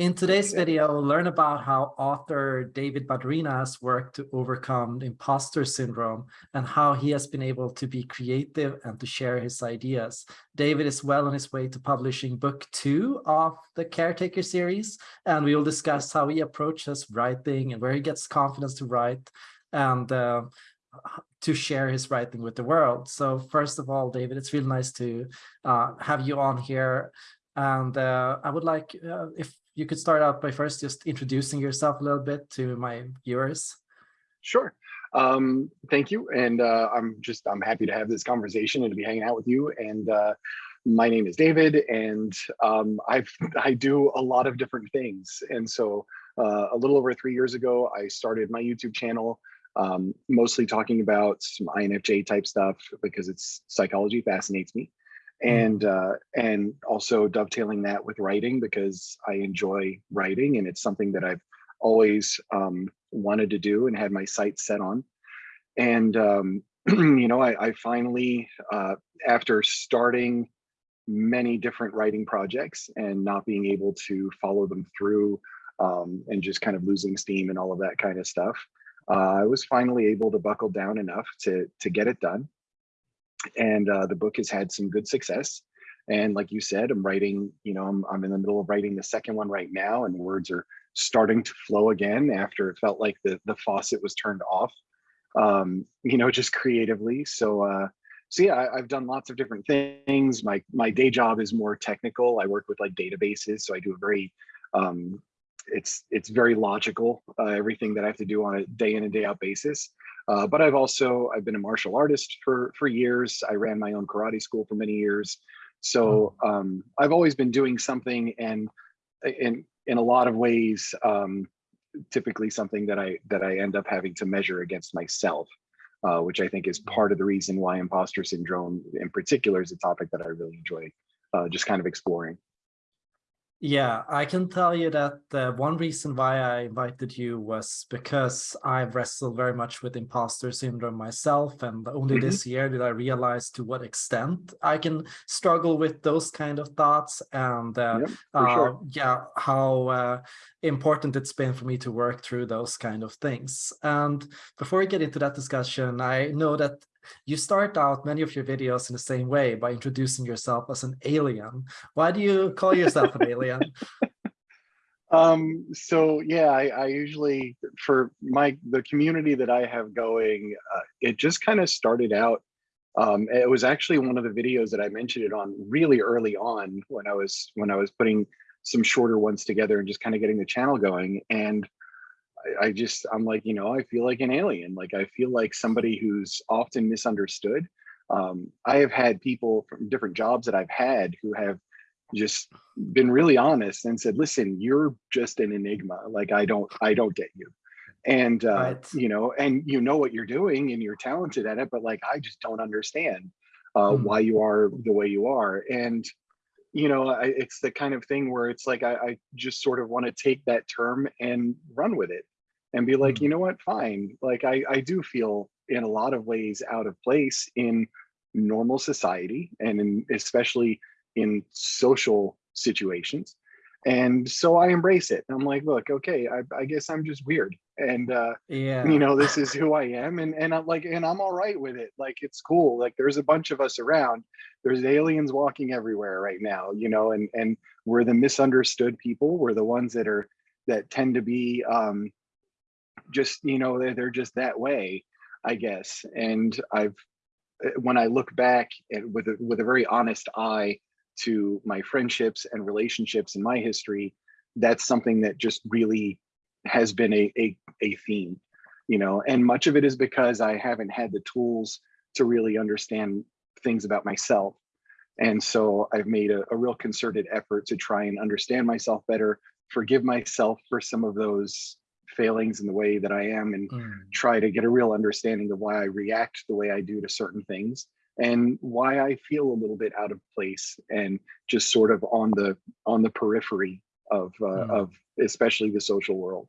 In today's video, we'll learn about how author David Badrinas worked to overcome imposter syndrome and how he has been able to be creative and to share his ideas. David is well on his way to publishing book two of the Caretaker series, and we will discuss how he approaches writing and where he gets confidence to write and uh, to share his writing with the world. So first of all, David, it's really nice to uh, have you on here. And uh, I would like, uh, if you could start out by first just introducing yourself a little bit to my viewers. Sure. Um, thank you. And uh, I'm just, I'm happy to have this conversation and to be hanging out with you. And uh, my name is David and um, I've, I do a lot of different things. And so uh, a little over three years ago, I started my YouTube channel, um, mostly talking about some INFJ type stuff because it's psychology fascinates me. Mm-hmm. and uh, and also dovetailing that with writing because I enjoy writing and it's something that I've always um, wanted to do and had my sights set on. And um, you know, I, I finally, uh, after starting many different writing projects and not being able to follow them through um, and just kind of losing steam and all of that kind of stuff, uh, I was finally able to buckle down enough to to get it done and uh, the book has had some good success. And like you said, I'm writing, you know, I'm, I'm in the middle of writing the second one right now and words are starting to flow again after it felt like the, the faucet was turned off, um, you know, just creatively. So, uh, so yeah, I, have done lots of different things. My, my day job is more technical. I work with like databases. So I do a very, um, it's, it's very logical, uh, everything that I have to do on a day in and day out basis. Uh, but I've also, I've been a martial artist for, for years. I ran my own karate school for many years. So um, I've always been doing something and in, in a lot of ways, um, typically something that I, that I end up having to measure against myself. Uh, which I think is hmm. part of the reason why imposter syndrome in particular is a topic that I really enjoy uh, just kind of exploring. Yeah, I can tell you that uh, one reason why I invited you was because I've wrestled very much with imposter syndrome myself. And only mm -hmm. this year did I realize to what extent I can struggle with those kind of thoughts and uh, yep, uh, sure. yeah, how uh, important it's been for me to work through those kind of things. And before we get into that discussion, I know that you start out many of your videos in the same way by introducing yourself as an alien. Why do you call yourself an alien? Um, so yeah, I, I, usually, for my, the community that I have going, uh, it just kind of started out, um, it was actually one of the videos that I mentioned it on really early on when I was, when I was putting some shorter ones together and just kind of getting the channel going. And I, I just, I'm like, you know, I feel like an alien. Like I feel like somebody who's often misunderstood. Um, I have had people from different jobs that I've had who have just been really honest and said, listen, you're just an enigma. Like I don't, I don't get you. And, uh, right. you know, and you know what you're doing and you're talented at it, but like, I just don't understand uh, hmm. why you are the way you are. And, you know, I, it's the kind of thing where it's like, I, I just sort of want to take that term and run with it and be like, mm. you know what, fine. Like I, I do feel in a lot of ways out of place in normal society and in, especially in social situations. And so I embrace it. I'm like, look, okay, I, I guess I'm just weird. And, uh, yeah. you know, this is who I am. And, and I'm like, and I'm all right with it. Like, it's cool. Like there's a bunch of us around, there's aliens walking everywhere right now, you know, and, and we're the misunderstood people. We're the ones that are, that tend to be, um, just you know they're, they're just that way i guess. And i've eh, when i look back with a, with a very honest eye to my friendships and relationships in my history that's something that just really has been a, a, a theme you know? And much of it is because i haven't had the tools to really understand things about myself. And so i've made a, a real concerted effort to try and understand myself better forgive myself for some of those failings in the way that I am and mm. try to get a real understanding of why I react the way I do to certain things and why I feel a little bit out of place and just sort of on the on the periphery of uh, mm. of especially the social world.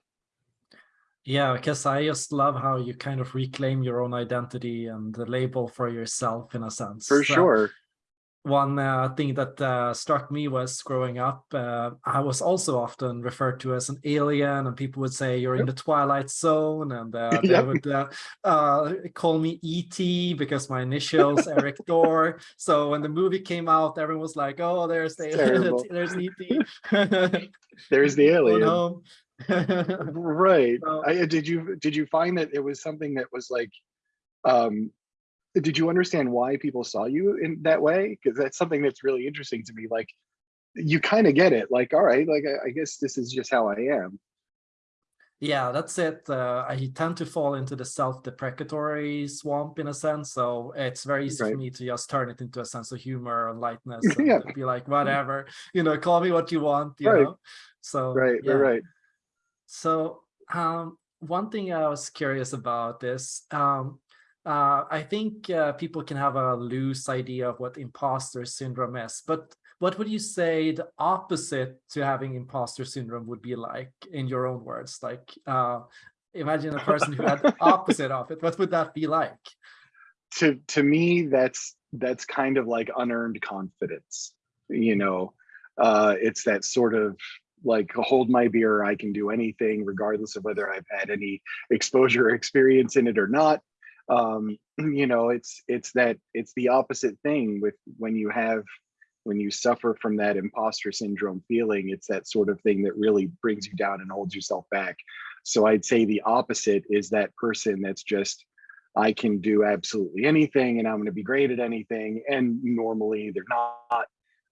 Yeah, because I just love how you kind of reclaim your own identity and the label for yourself in a sense. For sure. One uh, thing that uh, struck me was growing up, uh, I was also often referred to as an alien, and people would say you're in the twilight zone, and uh, they Yep. would uh, uh, call me ET because my initials Eric Dorr. So when the movie came out, everyone was like, "Oh, there's the there's ET." There's the alien. Right. So- I, did you did you find that it was something that was like, um, did you understand why people saw you in that way? Because that's something that's really interesting to me. Like, you kind of get it. Like, all right, like I, I guess this is just how I am. Yeah, that's it. Uh, I tend to fall into the self-deprecatory swamp in a sense, so it's very easy for me to just turn it into a sense of humor and lightness and Yeah. be like, whatever, you know, call me what you want, you Right. know. So Right. yeah. Right. Right. So um, one thing I was curious about is um, uh, I think uh, people can have a loose idea of what imposter syndrome is, but what would you say the opposite to having imposter syndrome would be like in your own words? Like uh, imagine a person who had the opposite of it. What would that be like? to to me that's that's kind of like unearned confidence you know uh it's that sort of like hold my beer i can do anything regardless of whether i've had any exposure or experience in it or not um you know it's it's that it's the opposite thing with when you have when you suffer from that imposter syndrome feeling it's that sort of thing that really brings you down and holds yourself back so i'd say the opposite is that person that's just I can do absolutely anything and I'm going to be great at anything. And normally they're not,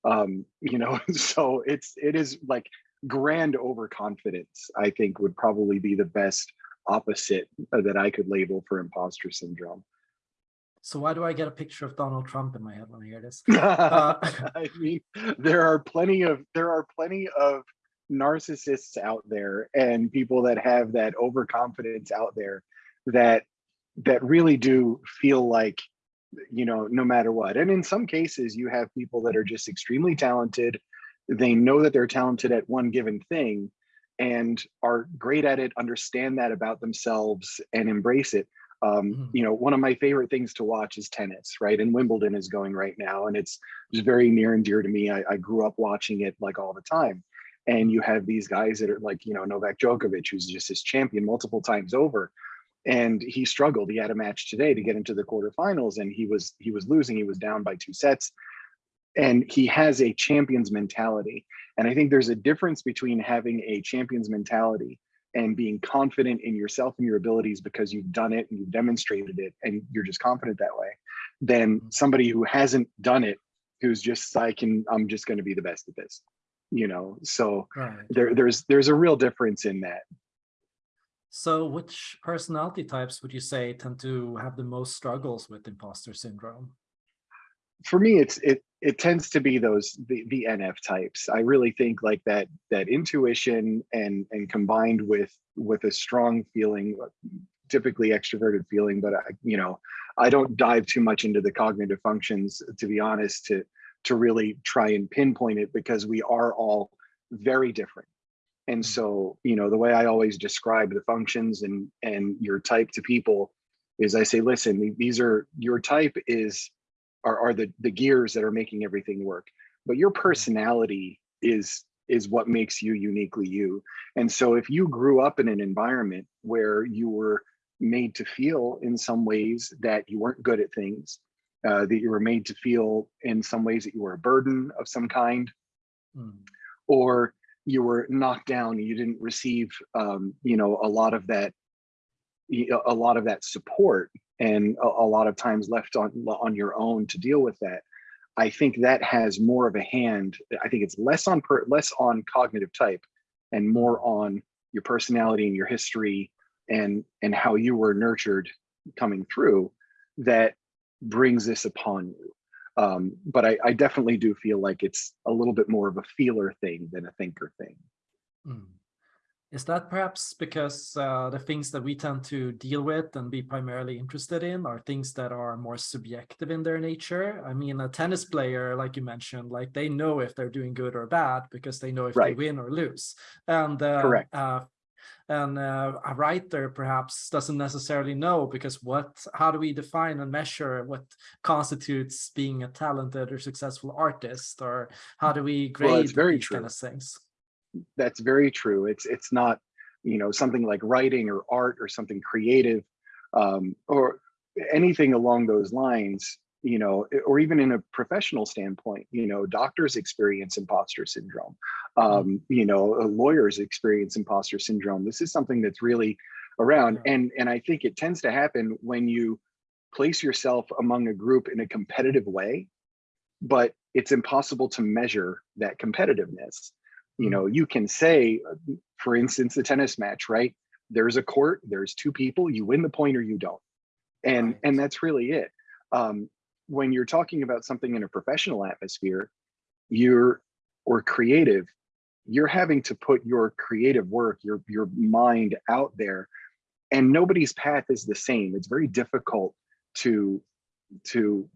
um, you know, so it's, it is like grand overconfidence, I think would probably be the best opposite uh, that I could label for imposter syndrome. So why do I get a picture of Donald Trump in my head when I hear this? I mean, there are plenty of, there are plenty of narcissists out there and people that have that overconfidence out there that that really do feel like you know no matter what and in some cases you have people that are just extremely talented they know that they're talented at one given thing and are great at it understand that about themselves and embrace it um, Mhm. you know one of my favorite things to watch is tennis right and wimbledon is going right now and it's just very near and dear to me I, I grew up watching it like all the time and you have these guys that are like you know novak djokovic who's just his champion multiple times over and he struggled. He had a match today to get into the quarterfinals, and he was he was losing. He was down by two sets, and he has a champion's mentality. And I think there's a difference between having a champion's mentality and being confident in yourself and your abilities because you've done it and you've demonstrated it, and you're just confident that way, than mm-hmm. somebody who hasn't done it, who's just I can I'm just going to be the best at this, you know. So Right. there there's there's a real difference in that. So which personality types would you say tend to have the most struggles with imposter syndrome? For me it's it it tends to be those the, the nf types. I really think like that that intuition and and combined with with a strong feeling typically extroverted feeling but i you know i don't dive too much into the cognitive functions to be honest to to really try and pinpoint it because we are all very different. And mm. so you know the way i always describe the functions and and your type to people is i say listen these are your type is are, are the the gears that are making everything work. But your personality is is what makes you uniquely you. And so if you grew up in an environment where you were made to feel in some ways that you weren't good at things uh, that you were made to feel in some ways that you were a burden of some kind Mm, or you were knocked down and you didn't receive um, you know a lot of that a lot of that support and a, a lot of times left on on your own to deal with that i think that has more of a hand i think it's less on per, less on cognitive type and more on your personality and your history and and how you were nurtured coming through that brings this upon you um, but I, I definitely do feel like it's a little bit more of a feeler thing than a thinker thing mm. Is that perhaps because uh, the things that we tend to deal with and be primarily interested in are things that are more subjective in their nature? I mean, a tennis player, like you mentioned, like they know if they're doing good or bad because they know if they win or lose. And uh, Correct. uh, and uh, a writer perhaps doesn't necessarily know because what how do we define and measure what constitutes being a talented or successful artist or how do we grade well, very these true. kind of things that's very true. It's it's not you know something like writing or art or something creative um, or anything along those lines you know or even in a professional standpoint you know doctors experience imposter syndrome. Mm-hmm. um, you know lawyers experience imposter syndrome. This is something that's really around and and i think it tends to happen when you place yourself among a group in a competitive way but it's impossible to measure that competitiveness you know you can say uh, for instance the tennis match right? There's a court there's two people you win the point or you don't. And Right. and that's really it. Um, when you're talking about something in a professional atmosphere you're or creative you're having to put your creative work your your mind out there and nobody's path is the same. It's very difficult to to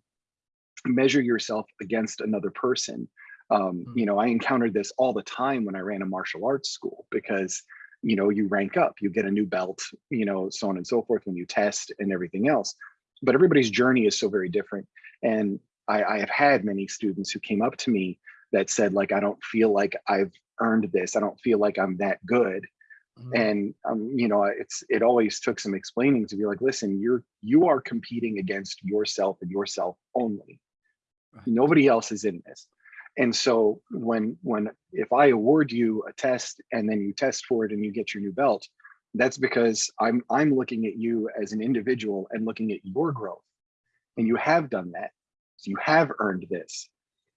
measure yourself against another person um, Mm. you know i encountered this all the time when i ran a martial arts school because you know you rank up you get a new belt you know so on and so forth when you test and everything else but everybody's journey is so very different and I, I have had many students who came up to me that said like i don't feel like i've earned this i don't feel like i'm that good Mhm. and um, you know it's it always took some explaining to be like listen you're you are competing against yourself and yourself only Right. nobody else is in this and so when when if i award you a test and then you test for it and you get your new belt that's because i'm i'm looking at you as an individual and looking at your growth. And you have done that. So you have earned this.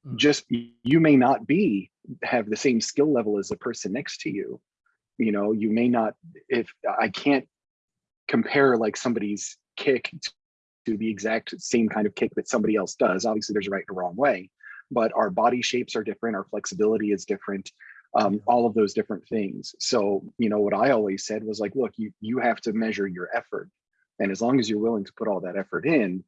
Mm. just you may not be have the same skill level as the person next to you. You know you may not if i can't compare like somebody's kick to the exact same kind of kick that somebody else does. Obviously there's a right and a wrong way but our body shapes are different our flexibility is different um, all of those different things. So you know what i always said was like look you you have to measure your effort and as long as you're willing to put all that effort in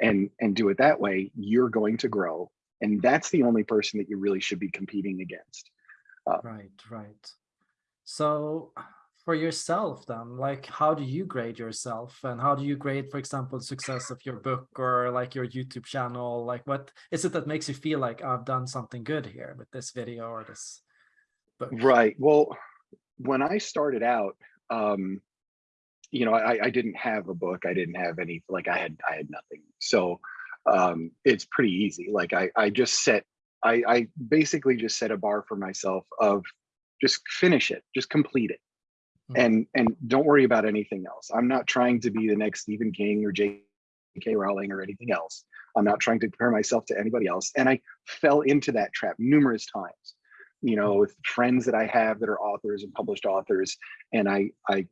and and do it that way you're going to grow and that's the only person that you really should be competing against. Right, right. So for yourself then, like how do you grade yourself and how do you grade, for example, success of your book or like your YouTube channel? Like what is it that makes you feel like I've done something good here with this video or this book? Right. Well, when I started out, um, you know, I, I didn't have a book. I didn't have any, like I had, I had nothing. So um, it's pretty easy. Like I, I just set, I, I basically just set a bar for myself of just finish it, just complete it. Mhm. And, and don't worry about anything else. I'm not trying to be the next Stephen King or J.K. Rowling or anything else. I'm not trying to compare myself to anybody else. And I fell into that trap numerous times you know, with friends that I have that are authors and published authors. And I, I,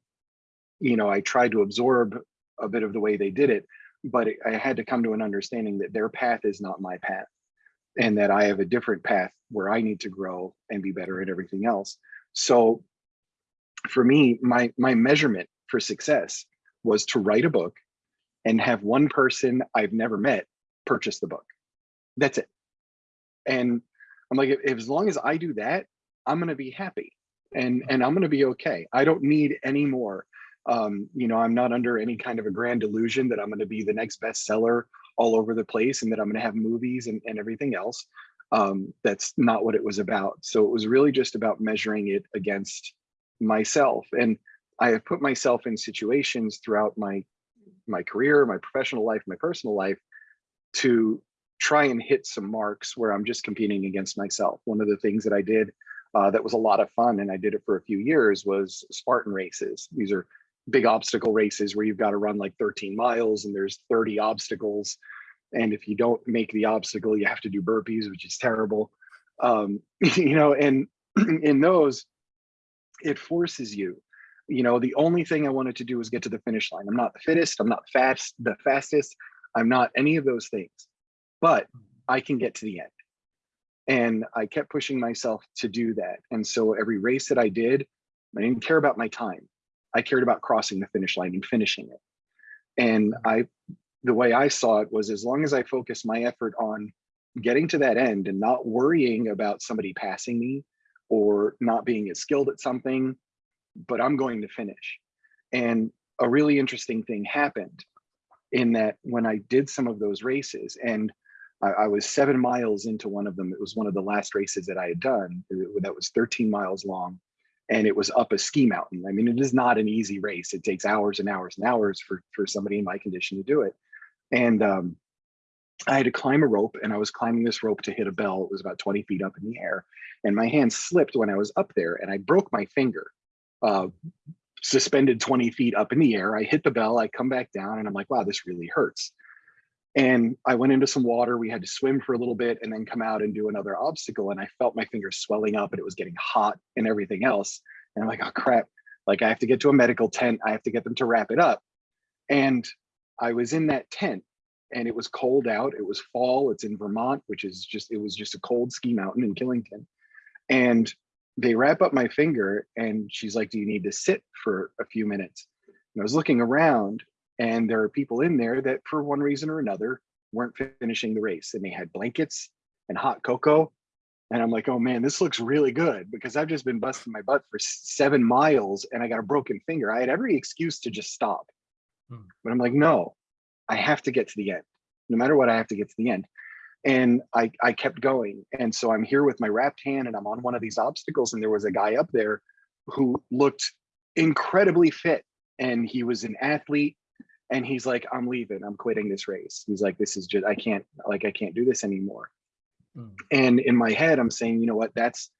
you know, I tried to absorb a bit of the way they did it, but I had to come to an understanding that their path is not my path and that I have a different path where I need to grow and be better at everything else. So for me, my, my measurement for success was to write a book and have one person I've never met purchase the book. That's it. And I'm like, as long as I do that, I'm gonna be happy and and I'm gonna be okay. I don't need any more. Um, you know, I'm not under any kind of a grand illusion that I'm gonna be the next bestseller all over the place and that I'm gonna have movies and, and everything else. Um, that's not what it was about. So it was really just about measuring it against myself. And I have put myself in situations throughout my my career, my professional life, my personal life to try and hit some marks where I'm just competing against myself. One of the things that I did uh, that was a lot of fun, and I did it for a few years, was Spartan races. These are big obstacle races where you've got to run like 13 miles and there's 30 obstacles. And if you don't make the obstacle, you have to do burpees, which is terrible. Um, you know, and in those, it forces you. You know, the only thing I wanted to do was get to the finish line. I'm not the fittest, I'm not fast, the fastest, I'm not any of those things, but mm-hmm. I can get to the end. And I kept pushing myself to do that. And so every race that I did, I didn't care about my time. I cared about crossing the finish line and finishing it. And mm-hmm. I, the way I saw it was as long as I focused my effort on getting to that end and not worrying about somebody passing me or not being as skilled at something, but I'm going to finish. And a really interesting thing happened in that when I did some of those races and I, I was seven miles into one of them, it was one of the last races that I had done that was 13 miles long and it was up a ski mountain. I mean, it is not an easy race. It takes hours and hours and hours for, for somebody in my condition to do it. And um, I had to climb a rope and I was climbing this rope to hit a bell. It was about 20 feet up in the air and my hand slipped when I was up there and I broke my finger, uh, suspended 20 feet up in the air. I hit the bell, I come back down and I'm like, wow, this really hurts. And I went into some water. We had to swim for a little bit and then come out and do another obstacle. And I felt my fingers swelling up and it was getting hot and everything else. And I'm like, oh crap, like I have to get to a medical tent. I have to get them to wrap it up. And I was in that tent and it was cold out. It was fall. It's in Vermont, which is just, it was just a cold ski mountain in Killington. And they wrap up my finger and she's like, do you need to sit for a few minutes? And I was looking around and there are people in there that for one reason or another weren't finishing the race and they had blankets and hot cocoa. And I'm like, oh man, this looks really good because I've just been busting my butt for seven miles and I got a broken finger. I had every excuse to just stop. Hmm. But I'm like, no, I have to get to the end. No matter what, I have to get to the end. And I, I kept going. And so I'm here with my wrapped hand and I'm on one of these obstacles. And there was a guy up there who looked incredibly fit. And he was an athlete and he's like i'm leaving i'm quitting this race he's like this is just i can't like i can't do this anymore mm. and in my head i'm saying you know what that's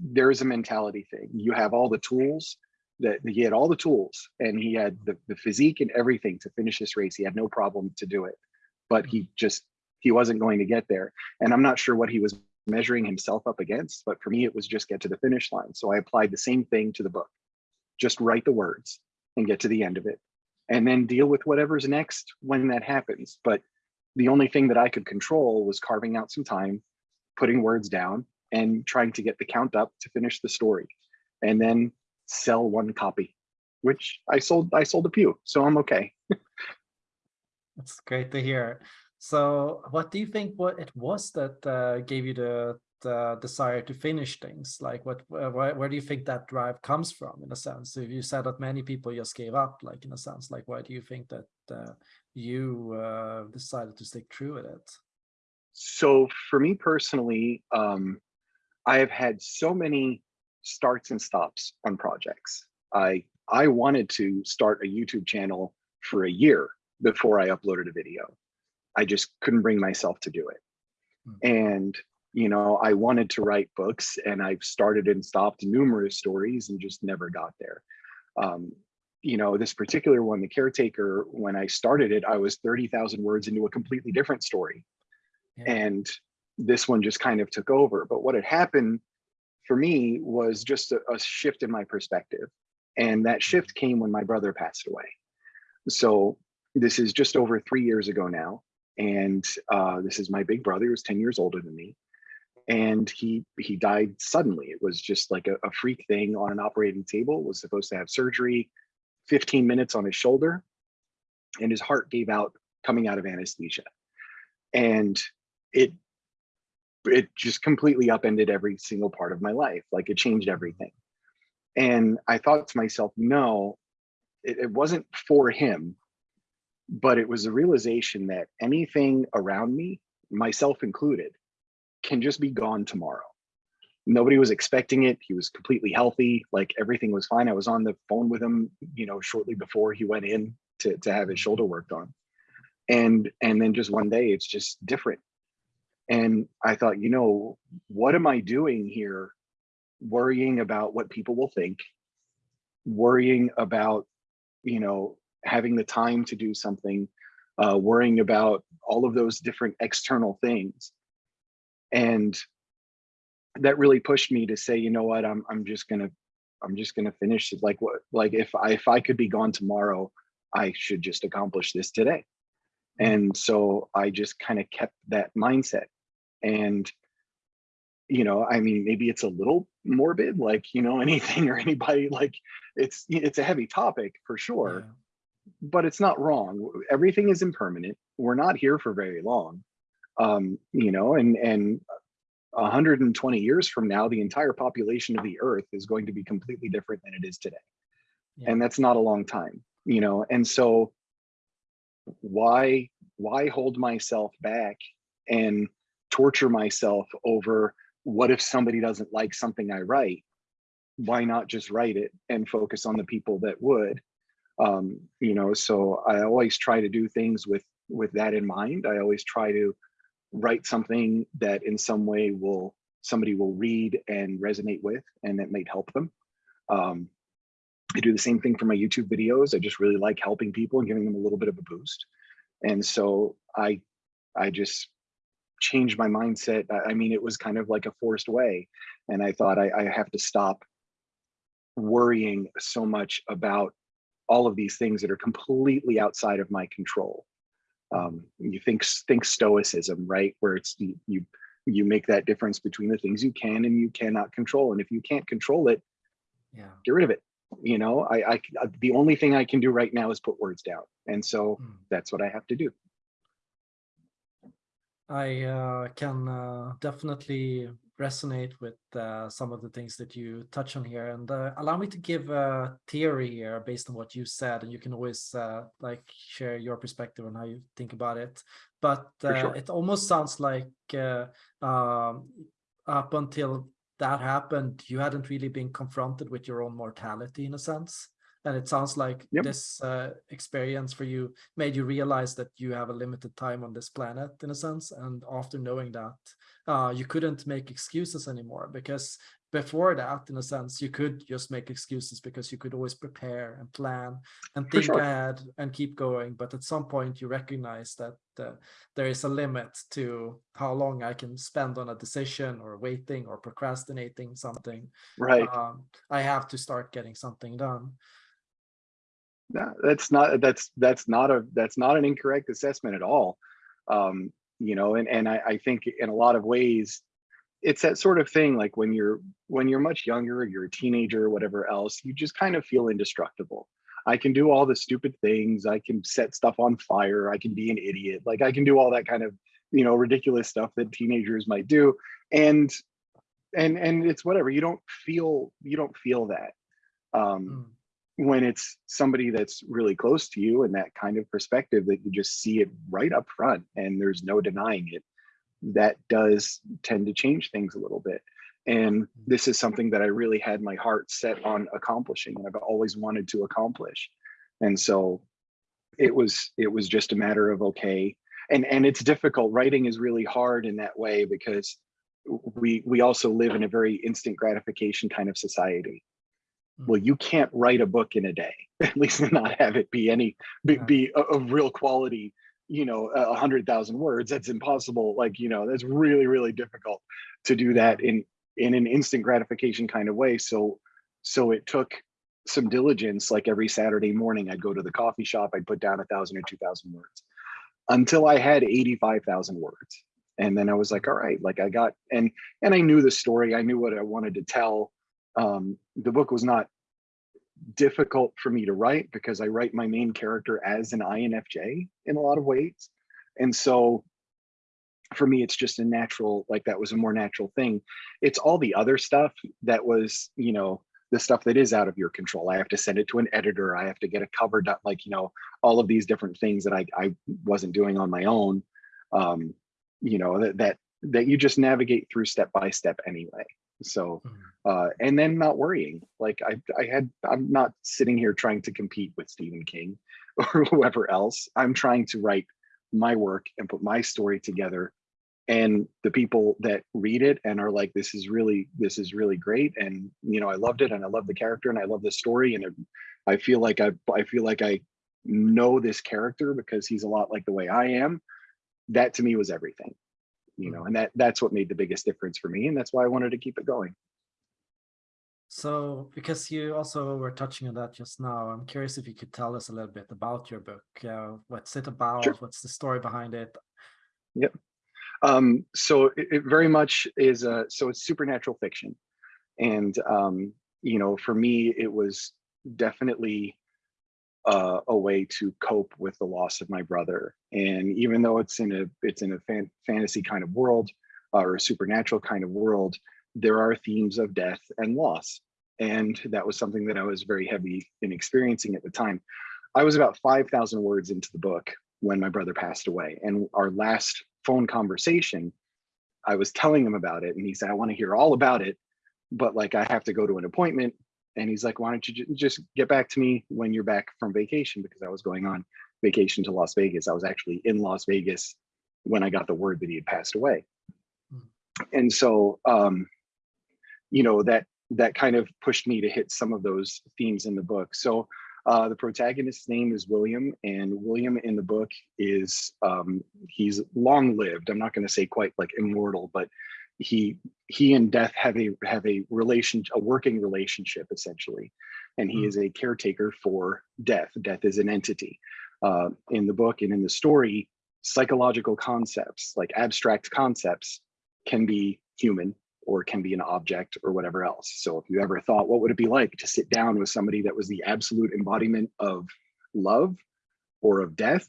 there's a mentality thing you have all the tools that he had all the tools and he had the, the physique and everything to finish this race. He had no problem to do it but he mm. just he wasn't going to get there. And i'm not sure what he was measuring himself up against but for me it was just get to the finish line. So i applied the same thing to the book. Just write the words and get to the end of it and then deal with whatever's next when that happens. But the only thing that I could control was carving out some time, putting words down and trying to get the count up to finish the story. And then sell one copy, which I sold, I sold a few, so I'm okay. That's great to hear. So what do you think what it was that uh, gave you the uh, desire to finish things? Like what, where, where do you think that drive comes from in a sense? If you said that many people just gave up, like in a sense, like why do you think that uh, you uh, decided to stick true with it? So for me personally, um, I have had so many starts and stops on projects. I I wanted to start a YouTube channel for a year before I uploaded a video. I just couldn't bring myself to do it. Hmm. And you know, I wanted to write books and I've started and stopped numerous stories and just never got there. Um, you know, this particular one, The Caretaker, when I started it, I was 30,000 words into a completely different story. Yeah. And this one just kind of took over. But what had happened for me was just a, a shift in my perspective. And that shift came when my brother passed away. So this is just over three years ago now. And uh, this is my big brother, who's 10 years older than me and he he died suddenly. It was just like a, a freak thing on an operating table. Was supposed to have surgery, 15 minutes on his shoulder, and his heart gave out coming out of anesthesia, and it it just completely upended every single part of my life. Like it changed everything. And I thought to myself, no, it, it wasn't for him, but it was a realization that anything around me, myself included, can just be gone tomorrow. Nobody was expecting it. He was completely healthy. Like everything was fine. I was on the phone with him, you know, shortly before he went in to, to have his shoulder worked on. And, and then just one day it's just different. And I thought, you know, what am I doing here? Worrying about what people will think, worrying about, you know, having the time to do something, uh, worrying about all of those different external things? And that really pushed me to say you know what? I'm i'm just gonna i'm just gonna finish it. Like what like if i if i could be gone tomorrow i should just accomplish this today. And so i just kind of kept that mindset and you know i mean maybe it's a little morbid like you know anything or anybody like it's it's a heavy topic for sure yeah. but it's not wrong everything is impermanent we're not here for very long um, you know, and and 120 years from now, the entire population of the earth is going to be completely different than it is today. Yeah. And that's not a long time, you know? And so why, why hold myself back and torture myself over what if somebody doesn't like something I write? Why not just write it and focus on the people that would? Um, you know, so I always try to do things with with that in mind. I always try to write something that in some way will somebody will read and resonate with and that might help them. Um, I do the same thing for my YouTube videos. I just really like helping people and giving them a little bit of a boost. And so I I just changed my mindset. I, mean, it was kind of like a forced way. And I thought I, I have to stop worrying so much about all of these things that are completely outside of my control um, you think think stoicism, right? Where it's you, you you make that difference between the things you can and you cannot control, and if you can't control it, Yeah. get rid of it. You know, I, I the only thing I can do right now is put words down, and so Mm. that's what I have to do. I uh, can uh, definitely resonate with uh, some of the things that you touch on here and uh, allow me to give a theory here based on what you said and you can always uh, like share your perspective on how you think about it but uh, sure. it almost sounds like uh, um, up until that happened you hadn't really been confronted with your own mortality in a sense and it sounds like Yep. this uh, experience for you made you realize that you have a limited time on this planet in a sense and after knowing that uh, you couldn't make excuses anymore because before that in a sense you could just make excuses because you could always prepare and plan and think sure. ahead and keep going but at some point you recognize that uh, there is a limit to how long i can spend on a decision or waiting or procrastinating something Right. um, i have to start getting something done No, that's not that's that's not a that's not an incorrect assessment at all. Um, you know, and and I, I think in a lot of ways, it's that sort of thing. Like when you're when you're much younger, you're a teenager or whatever else, you just kind of feel indestructible. I can do all the stupid things. I can set stuff on fire. I can be an idiot. Like I can do all that kind of you know ridiculous stuff that teenagers might do, and and and it's whatever. You don't feel you don't feel that. Um, Mm. When it's somebody that's really close to you and that kind of perspective that you just see it right up front and there's no denying it that does tend to change things a little bit. And this is something that i really had my heart set on accomplishing and i've always wanted to accomplish. And so it was it was just a matter of okay and and it's difficult. Writing is really hard in that way because we we also live in a very instant gratification kind of society well you can't write a book in a day at least not have it be any be, be of of real quality you know a hundred thousand words. That's impossible. Like you know that's really really difficult to do that in in an instant gratification kind of way. So so it took some diligence like every saturday morning i'd go to the coffee shop i'd put down a thousand or two thousand words until i had 85,000 words. And then i was like all right like i got and and i knew the story. I knew what i wanted to tell um, the book was not difficult for me to write because I write my main character as an INFJ in a lot of ways. And so for me, it's just a natural, like that was a more natural thing. It's all the other stuff that was, you know, the stuff that is out of your control. I have to send it to an editor. I have to get a cover done, like, you know, all of these different things that I, I wasn't doing on my own. Um, you know, that, that, that you just navigate through step by step anyway. So, Mm. uh, and then not worrying. Like I, I had, I'm not sitting here trying to compete with Stephen King or whoever else. I'm trying to write my work and put my story together. And the people that read it and are like, this is really, this is really great. And, you know, I loved it and I love the character and I love the story. And it, I feel like I, I feel like I know this character because he's a lot like the way I am. That to me was everything, you know, and that that's what made the biggest difference for me. And that's why I wanted to keep it going. So, because you also were touching on that just now, I'm curious if you could tell us a little bit about your book. Uh, what's it about? What's the story behind it? Um, so it, it very much is a, so it's supernatural fiction. And, um, you know, for me, it was definitely uh, a way to cope with the loss of my brother. And even though it's in a, it's in a fan, fantasy kind of world, or a supernatural kind of world, there are themes of death and loss. And that was something that I was very heavy in experiencing at the time. I was about 5,000 words into the book when my brother passed away. And our last phone conversation, I was telling him about it and he said, I want to hear all about it, but like I have to go to an appointment. And he's like, why don't you ju- just get back to me when you're back from vacation? Because I was going on vacation to Las Vegas. I was actually in Las Vegas when I got the word that he had passed away. And so, um, you know, that that kind of pushed me to hit some of those themes in the book. So uh, the protagonist's name is William, and William in the book is um, he's long lived. I'm not going to say quite like immortal, but he he and death have a have a relation a working relationship essentially, and he Mm. is a caretaker for death. Death is an entity. Uh, in the book and in the story, psychological concepts like abstract concepts can be human or can be an object or whatever else. So if you ever thought, what would it be like to sit down with somebody that was the absolute embodiment of love or of death?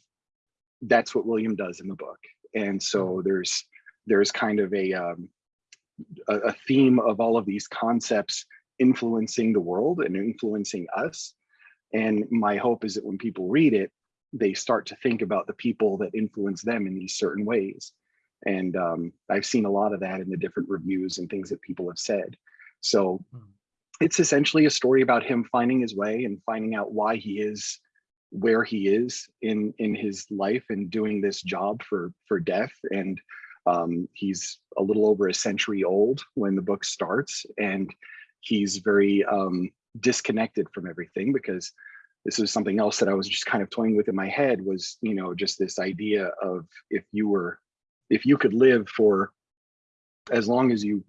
That's what William does in the book. And so there's there's kind of a um, a, a theme of all of these concepts influencing the world and influencing us. And my hope is that when people read it, they start to think about the people that influence them in these certain ways. And um, I've seen a lot of that in the different reviews and things that people have said. So Mm. it's essentially a story about him finding his way and finding out why he is where he is in in his life and doing this job for for death and um, he's a little over a century old when the book starts and he's very um, disconnected from everything because this is something else that I was just kind of toying with in my head was you know just this idea of if you were if you could live for as long as you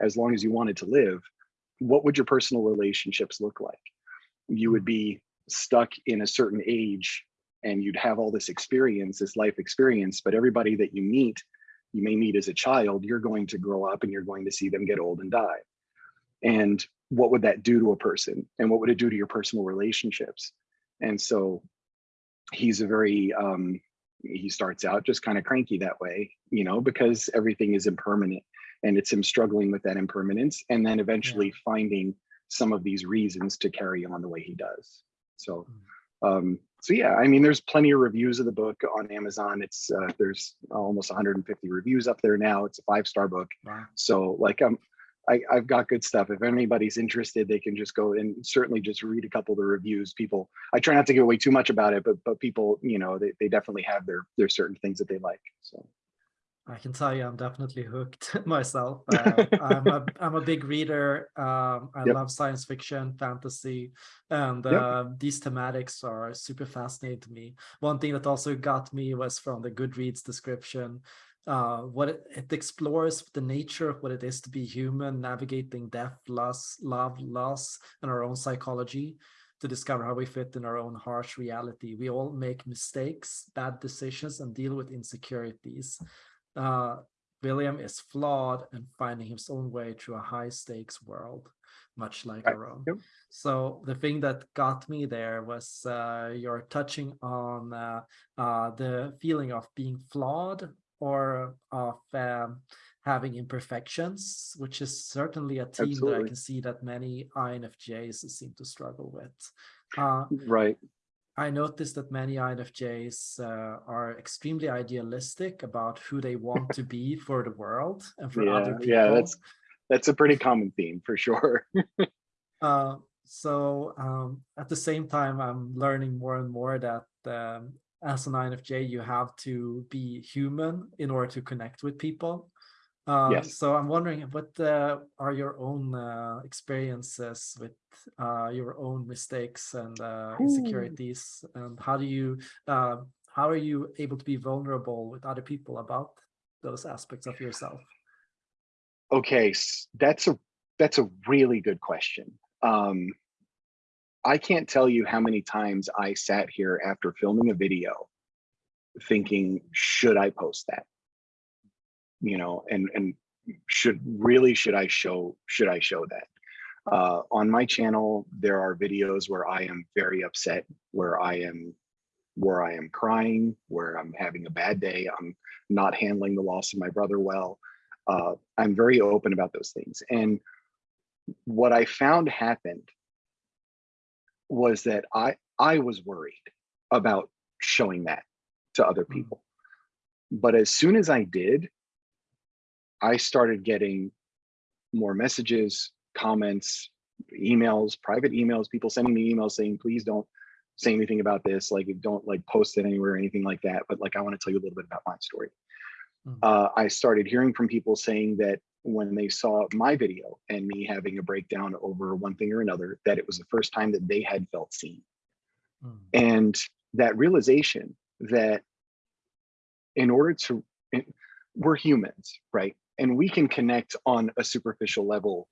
as long as you wanted to live what would your personal relationships look like? You would be stuck in a certain age and you'd have all this experience this life experience but everybody that you meet you may meet as a child you're going to grow up and you're going to see them get old and die. And what would that do to a person? And what would it do to your personal relationships? And so he's a very um he starts out just kind of cranky that way you know because everything is impermanent and it's him struggling with that impermanence and then eventually finding some of these reasons to carry on the way he does. So um so yeah i mean there's plenty of reviews of the book on amazon it's uh, there's almost 150 reviews up there now it's a five star book Wow. so like um I, I've got good stuff. If anybody's interested, they can just go and certainly just read a couple of the reviews. People, I try not to give away too much about it, but but people, you know, they, they definitely have their their certain things that they like. So I can tell you, I'm definitely hooked myself. Uh, I'm a I'm a big reader. Um, I Yep. love science fiction, fantasy, and Yep. uh, these thematics are super fascinating to me. One thing that also got me was from the Goodreads description. Uh, what it, it explores the nature of what it is to be human, navigating death, loss, love, loss, and our own psychology to discover how we fit in our own harsh reality. We all make mistakes, bad decisions, and deal with insecurities uh, William is flawed and finding his own way through a high stakes world, much like Right. our own. Yep. So the thing that got me there was uh, you're touching on uh, uh, the feeling of being flawed or of um, having imperfections, which is certainly a theme that I can see that many INFJs seem to struggle with. Uh, right, I noticed that many INFJs uh, are extremely idealistic about who they want to be for the world and for yeah, other people. yeah, that's that's a pretty common theme for sure. Uh, so um, at the same time, I'm learning more and more that um, as an INFJ, you have to be human in order to connect with people. Uh, Yes. So I'm wondering what uh, are your own uh, experiences with uh, your own mistakes and uh, Ooh. insecurities, and how do you uh, how are you able to be vulnerable with other people about those aspects of yourself? Okay, that's a that's a really good question. Um, I can't tell you how many times I sat here after filming a video thinking, should I post that? You know, and and should really should I show should I show that? Uh, on my channel, there are videos where I am very upset, where I am where I am crying, where I'm having a bad day. I'm not handling the loss of my brother well. Uh, I'm very open about those things. And what I found happened was that I I was worried about showing that to other Mm. people. But as soon as I did, I started getting more messages, comments, emails, private emails, people sending me emails saying, please don't say anything about this. Like don't like post it anywhere or anything like that. But like, I want to tell you a little bit about my story. Mm. Uh, I started hearing from people saying that when they saw my video and me having a breakdown over one thing or another, that it was the first time that they had felt seen. Mm. And that realization that in order to, we're humans, right? And we can connect on a superficial level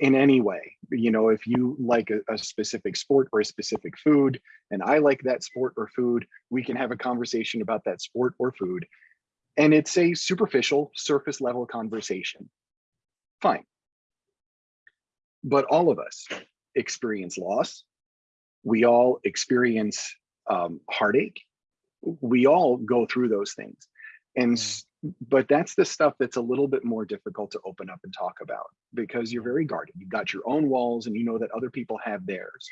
in any way. You know, if you like a, a, specific sport or a specific food, and I like that sport or food, we can have a conversation about that sport or food. And it's a superficial, surface level conversation. Fine. But all of us experience loss. We all experience um, heartache. We all go through those things. And but that's the stuff that's a little bit more difficult to open up and talk about because you're very guarded. You've got your own walls and you know that other people have theirs.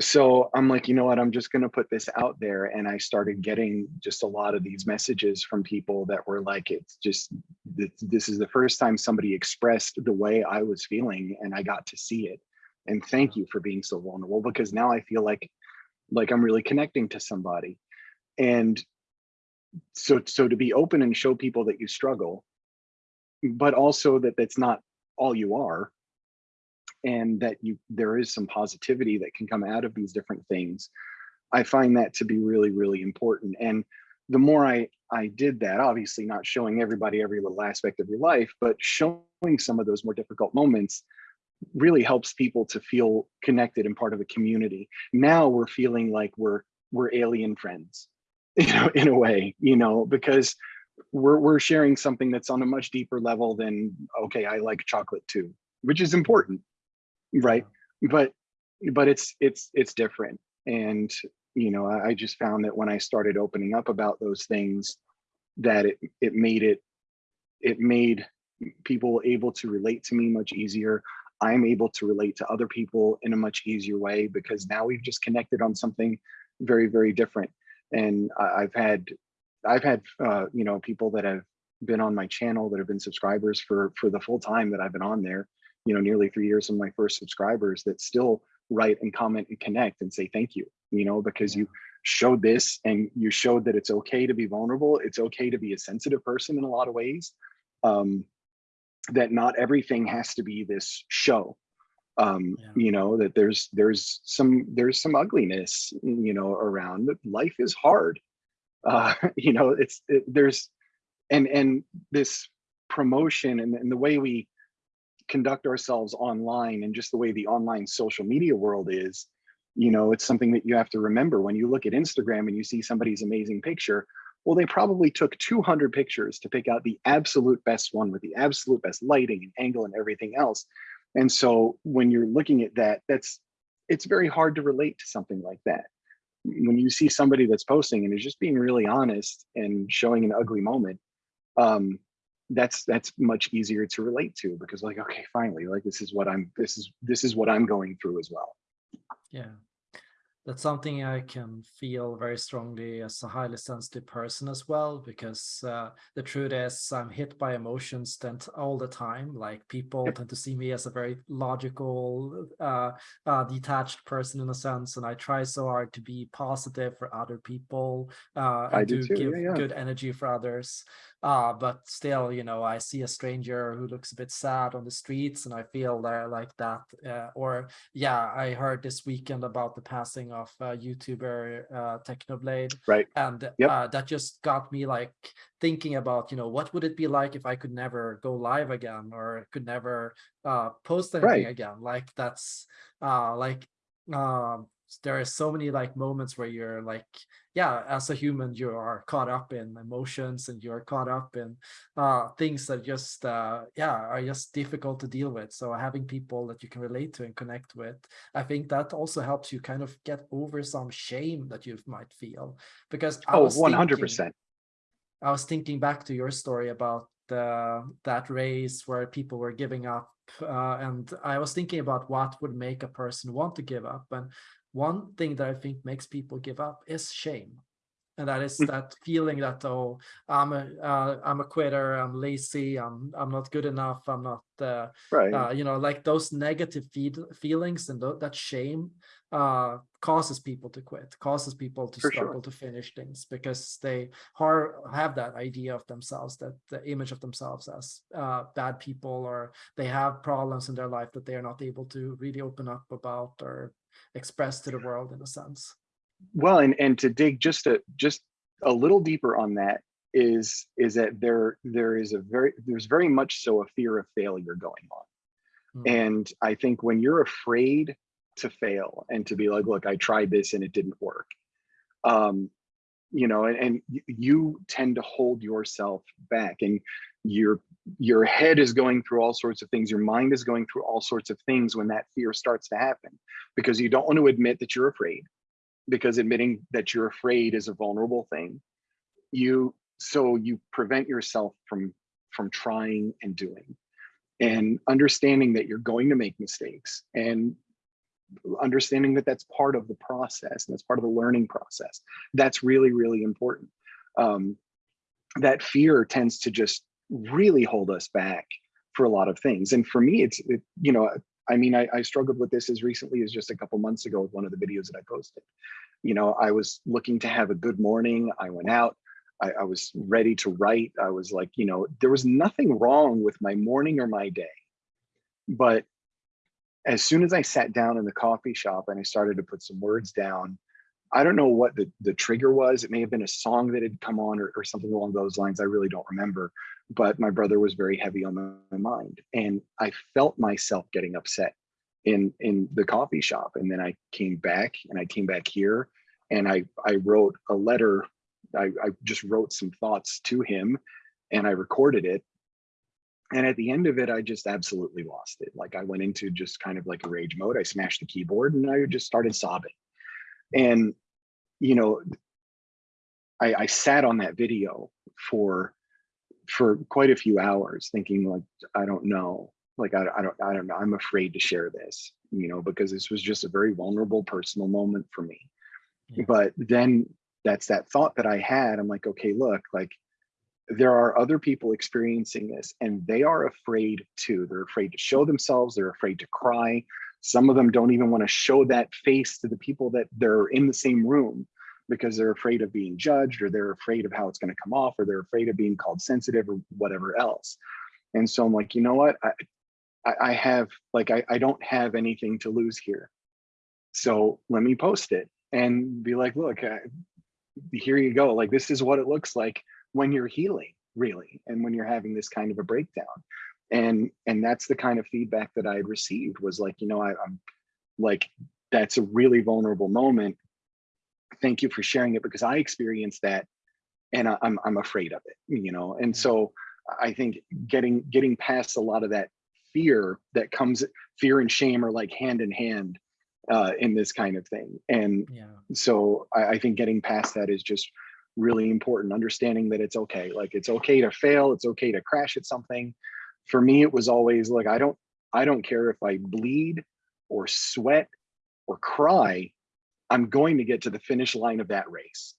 So I'm like, you know what, I'm just going to put this out there. And I started getting just a lot of these messages from people that were like, it's just, this is the first time somebody expressed the way I was feeling and I got to see it. And thank you for being so vulnerable because now I feel like, like I'm really connecting to somebody. And so so to be open and show people that you struggle but also that that's not all you are and that you there is some positivity that can come out of these different things i find that to be really really important. And the more i i did that obviously not showing everybody every little aspect of your life but showing some of those more difficult moments really helps people to feel connected and part of a community. Now we're feeling like we're we're alien friends you know, in a way, you know, because we're we're sharing something that's on a much deeper level than okay, I like chocolate too, which is important, right? But but it's it's it's different, and you know, I, I just found that when I started opening up about those things, that it it made it it made people able to relate to me much easier. I'm able to relate to other people in a much easier way because now we've just connected on something very very different and I've had I've had uh, you know people that have been on my channel that have been subscribers for for the full time that I've been on there, you know, nearly three years of my first subscribers that still write and comment and connect and say thank you, you know, because you showed this and you showed that it's okay to be vulnerable. It's okay to be a sensitive person in a lot of ways. Um, that not everything has to be this show um yeah. you know that there's there's some there's some ugliness you know around life is hard. Uh you know it's it, there's and and this promotion and, and the way we conduct ourselves online and just the way the online social media world is you know it's something that you have to remember. When you look at instagram and you see somebody's amazing picture well they probably took 200 pictures to pick out the absolute best one with the absolute best lighting and angle and everything else and so when you're looking at that, that's it's very hard to relate to something like that. When you see somebody that's posting and is just being really honest and showing an ugly moment, um, that's that's much easier to relate to because like, okay, finally, like this is what I'm this is this is what I'm going through as well. Yeah that's something I can feel very strongly as a highly sensitive person as well, because uh, the truth is I'm hit by emotions all the time. Like people tend to see me as a very logical, uh, uh, detached person in a sense, and I try so hard to be positive for other people uh, and I do give yeah, yeah. good energy for others. Uh, but still, you know, I see a stranger who looks a bit sad on the streets and I feel there like that. Uh, or yeah, I heard this weekend about the passing of uh, YouTuber uh, Technoblade. Right. And yep. uh, that just got me like thinking about, you know, what would it be like if I could never go live again or could never uh, post anything right. again? Like that's uh, like um, there are so many like moments where you're like yeah as a human you are caught up in emotions and you're caught up in uh things that just uh yeah are just difficult to deal with. So having people that you can relate to and connect with i think that also helps you kind of get over some shame that you might feel. Because I oh was 100 thinking, percent. I was thinking back to your story about uh, that race where people were giving up uh, and I was thinking about what would make a person want to give up. And one thing that I think makes people give up is shame and that is Mm. that feeling that oh i'm a uh, i'm a quitter i'm lazy i'm i'm not good enough i'm not uh, right uh, you know like those negative feed, feelings and th that shame uh causes people to quit causes people to For sure. struggle to finish things because they have that idea of themselves that the image of themselves as uh bad people or they have problems in their life that they are not able to really open up about or express to the world in a sense well and and to dig just a just a little deeper on that is is that there there is a very there's very much so a fear of failure going on Mm. and i think when you're afraid to fail and to be like look i tried this and it didn't work um you know and, and you tend to hold yourself back and your your head is going through all sorts of things your mind is going through all sorts of things when that fear starts to happen because you don't want to admit that you're afraid because admitting that you're afraid is a vulnerable thing. You so you prevent yourself from from trying and doing and understanding that you're going to make mistakes and understanding that that's part of the process and that's part of the learning process. That's really really important. Um, that fear tends to just really hold us back for a lot of things. And for me it's it, you know i mean I, I struggled with this as recently as just a couple months ago with one of the videos that i posted. You know i was looking to have a good morning. I went out. I, I was ready to write. I was like you know there was nothing wrong with my morning or my day but as soon as I sat down in the coffee shop and I started to put some words down, I don't know what the, the trigger was. It may have been a song that had come on or, or something along those lines. I really don't remember. But my brother was very heavy on my, my mind. And I felt myself getting upset in in the coffee shop. And then I came back and I came back here and I I wrote a letter. I, I just wrote some thoughts to him and I recorded it and at the end of it i just absolutely lost it. Like i went into just kind of like a rage mode. I smashed the keyboard and i just started sobbing. And you know i i sat on that video for for quite a few hours thinking like i don't know. Like I, I don't i don't know. I'm afraid to share this you know because this was just a very vulnerable personal moment for me. Yeah. but then that's that thought that i had. I'm like okay look like there are other people experiencing this and they are afraid too. They're afraid to show themselves. They're afraid to cry. Some of them don't even want to show that face to the people that they're in the same room because they're afraid of being judged or they're afraid of how it's going to come off or they're afraid of being called sensitive or whatever else. And so I'm like, you know what? I, I, have like, I, I don't have anything to lose here. So let me post it and be like, look, I, here you go. Like, this is what it looks like when you're healing really and when you're having this kind of a breakdown. And and that's the kind of feedback that i had received was like you know I, i'm like that's a really vulnerable moment. Thank you for sharing it because i experienced that and I, i'm i'm afraid of it you know? And so i think getting getting past a lot of that fear that comes fear and shame are like hand in hand uh in this kind of thing. And yeah. so I, I think getting past that is just really important understanding that it's okay. Like it's okay to fail it's okay to crash at something. For me it was always like i don't i don't care if i bleed or sweat or cry i'm going to get to the finish line of that race.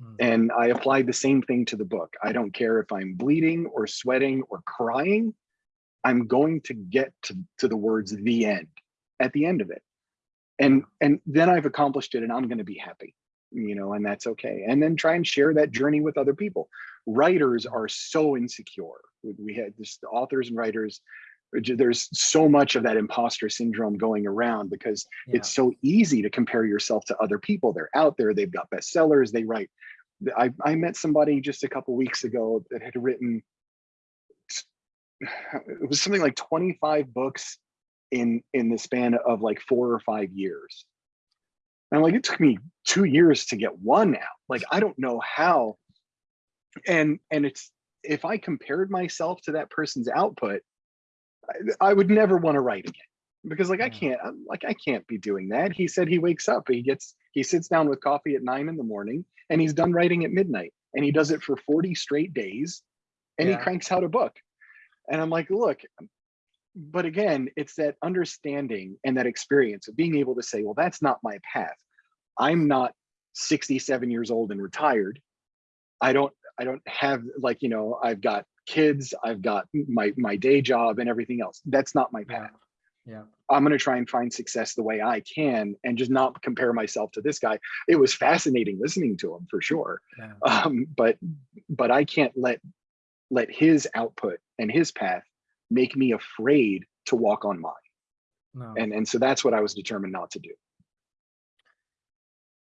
Mm. and i applied the same thing to the book. I don't care if i'm bleeding or sweating or crying i'm going to get to, to the words the end at the end of it. And and then i've accomplished it and i'm going to be happy you know and that's okay. And then try and share that journey with other people. Writers are so insecure. We, had this authors and writers uh, there's so much of that imposter syndrome going around because yeah. it's so easy to compare yourself to other people. They're out there they've got bestsellers they write. I, I met somebody just a couple weeks ago that had written it was something like 25 books in in the span of like four or five years and like, it took me two years to get one out. Like, I don't know how. And and it's if I compared myself to that person's output, I, I would never want to write again because like I can't I'm like I can't be doing that. He said he wakes up, he gets he sits down with coffee at nine in the morning and he's done writing at midnight and he does it for 40 straight days and Yeah. he cranks out a book. And I'm like, look, but again, it's that understanding and that experience of being able to say, well, that's not my path. I'm not 67 years old and retired. I don't, I don't have like, you know, I've got kids, I've got my, my day job and everything else. That's not my path. Yeah. I'm going to try and find success the way I can and just not compare myself to this guy. It was fascinating listening to him for sure. Yeah. Um, but, but I can't let, let his output and his path make me afraid to walk on mine. No. And, and so that's what I was determined not to do.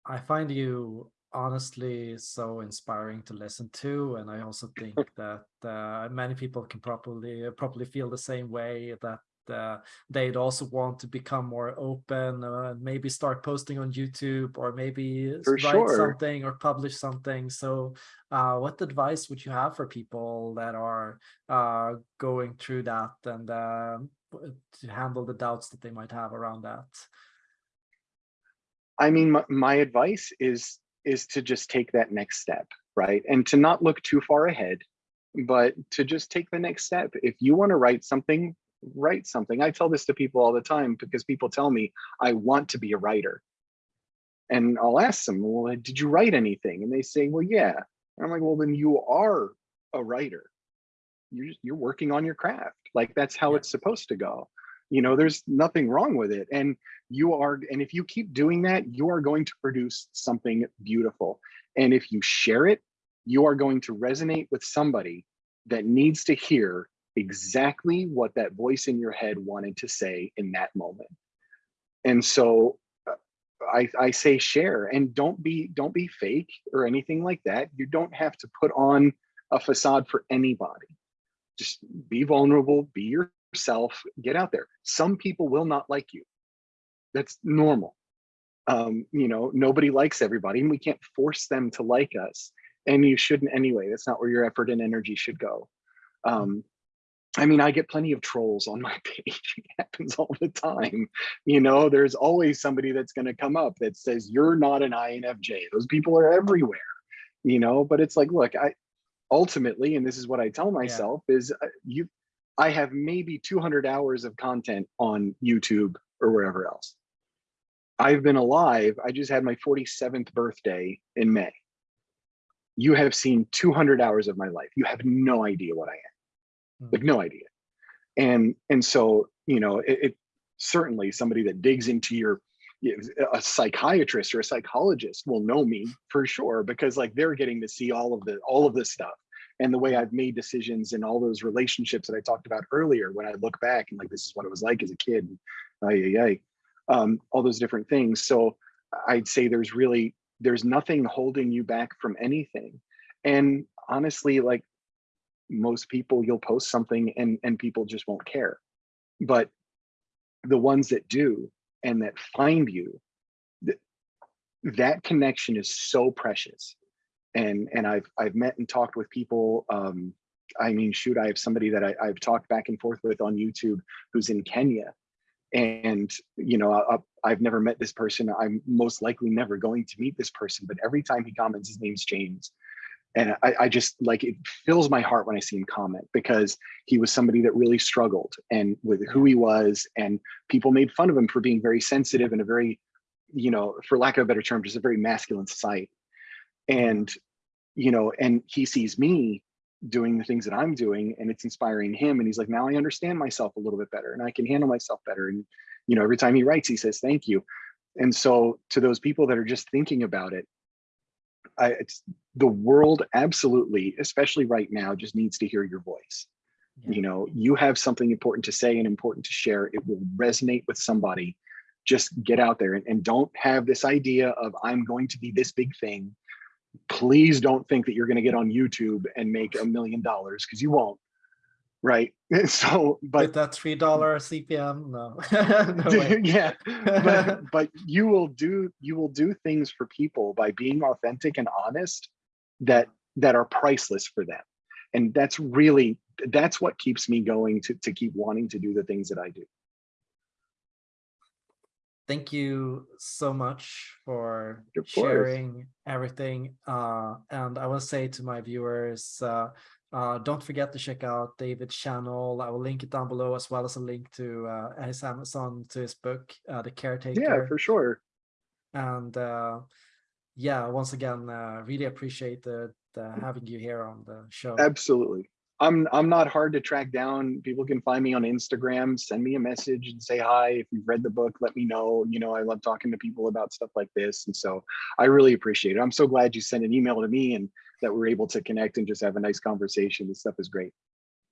I find you honestly so inspiring to listen to, and I also think that uh, many people can probably probably feel the same way that uh, they'd also want to become more open, uh, maybe start posting on YouTube, or maybe For write sure. something or publish something. So, uh, what advice would you have for people that are uh, going through that and um, to handle the doubts that they might have around that? I mean, my, my advice is is to just take that next step, right? And to not look too far ahead, but to just take the next step. If you want to write something, write something. I tell this to people all the time because people tell me I want to be a writer. And I'll ask them, well, did you write anything? And they say, well, yeah. And I'm like, well, then you are a writer. You're, just- you're working on your craft. Like that's how Yeah. it's supposed to go. You know, there's nothing wrong with it. And you are, and if you keep doing that, you are going to produce something beautiful. And if you share it, you are going to resonate with somebody that needs to hear exactly what that voice in your head wanted to say in that moment. And so uh, I, I say share and don't be don't be fake or anything like that. You don't have to put on a facade for anybody. Just be vulnerable, be yourself, get out there. Some people will not like you. That's normal. Um, you know, nobody likes everybody and we can't force them to like us. And you shouldn't anyway. That's not where your effort and energy should go. Um, I mean, I get plenty of trolls on my page. It happens all the time. You know, there's always somebody that's going to come up that says, you're not an INFJ. Those people are everywhere, you know, but it's like, look, I ultimately, and this is what I tell myself is uh, you, I have maybe 200 hours of content on YouTube or wherever else. I've been alive. I just had my 47th birthday in May. You have seen 200 hours of my life. You have no idea what I am like no idea. And and so you know it, it certainly somebody that digs into your a psychiatrist or a psychologist will know me for sure because like they're getting to see all of the all of this stuff. And the way I've made decisions and all those relationships that I talked about earlier when I look back and like this is what it was like as a kid ay, ay, um, all those different things. So I'd say there's really there's nothing holding you back from anything. And honestly like most people you'll post something and and people just won't care. But the ones that do and that find you th that connection is so precious. And and i've i've met and talked with people um i mean shoot i have somebody that I, i've talked back and forth with on youtube who's in kenya. And you know I, i've never met this person. I'm most likely never going to meet this person but every time he comments his name's james and I, I just like it fills my heart when I see him comment because he was somebody that really struggled and with who he was and people made fun of him for being very sensitive and a very, you know, for lack of a better term, just a very masculine society. And, you know, and he sees me doing the things that I'm doing and it's inspiring him. And he's like, now I understand myself a little bit better and I can handle myself better. And, you know, every time he writes, he says, thank you. And so to those people that are just thinking about it, I, it's the world absolutely, especially right now, just needs to hear your voice. Yeah. You know, you have something important to say and important to share. It will resonate with somebody. Just get out there and, and don't have this idea of I'm going to be this big thing. Please don't think that you're going to get on YouTube and make a million dollars because you won't. Right. So, but With that three dollar CPM, no, no yeah. But but you will do you will do things for people by being authentic and honest that that are priceless for them. And that's really that's what keeps me going to to keep wanting to do the things that i do. Thank you so much for sharing everything. Uh, and I will say to my viewers, uh, uh, don't forget to check out David's channel. I will link it down below as well as a link to uh, his Amazon to his book, uh, The Caretaker. Yeah, for sure. And uh, yeah, once again, uh, really appreciated uh, having you here on the show. Absolutely. I'm I'm not hard to track down. People can find me on Instagram, send me a message and say hi. If you've read the book, let me know. You know, I love talking to people about stuff like this. And so I really appreciate it. I'm so glad you sent an email to me and that we're able to connect and just have a nice conversation. This stuff is great.